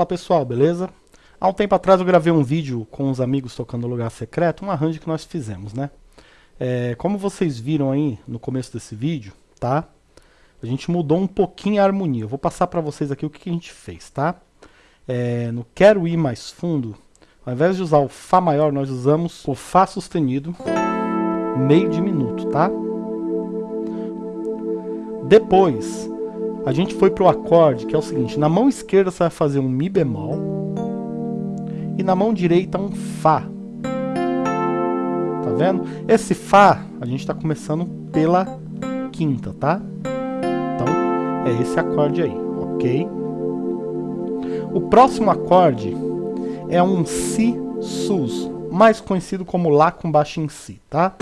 Fala pessoal, beleza? Há um tempo atrás eu gravei um vídeo com os amigos tocando Lugar Secreto, um arranjo que nós fizemos, né? É, como vocês viram aí no começo desse vídeo, tá? A gente mudou um pouquinho a harmonia. Eu vou passar para vocês aqui o que a gente fez, tá? É, no Quero Ir Mais Fundo, ao invés de usar o Fá maior, nós usamos o Fá sustenido meio diminuto, tá? Depois, a gente foi pro acorde, que é o seguinte, na mão esquerda você vai fazer um Mi bemol, e na mão direita um Fá. Tá vendo? Esse Fá, a gente está começando pela quinta, tá? Então, é esse acorde aí, ok? O próximo acorde é um Si sus, mais conhecido como Lá com baixo em Si, tá?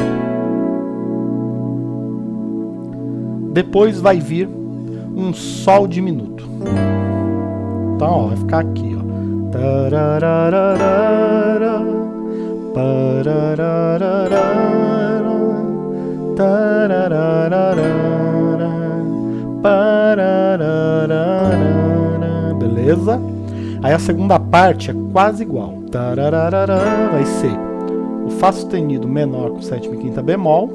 Depois vai vir um Sol diminuto. Então, ó, vai ficar aqui, ó. Beleza? Aí a segunda parte é quase igual. Vai ser o Fá sustenido menor com sétima e quinta bemol.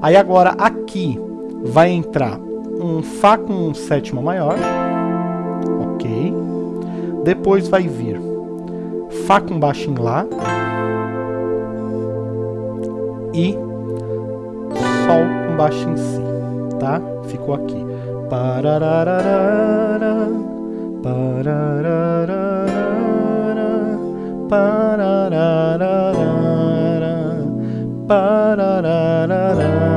Aí agora aqui vai entrar um Fá com sétima maior, ok. Depois vai vir Fá com baixo em Lá e Sol com baixo em Si, tá? Ficou aqui. Parararara, parararara, parararara, parararara.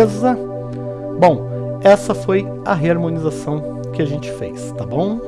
Beleza? Bom, essa foi a reharmonização que a gente fez, tá bom?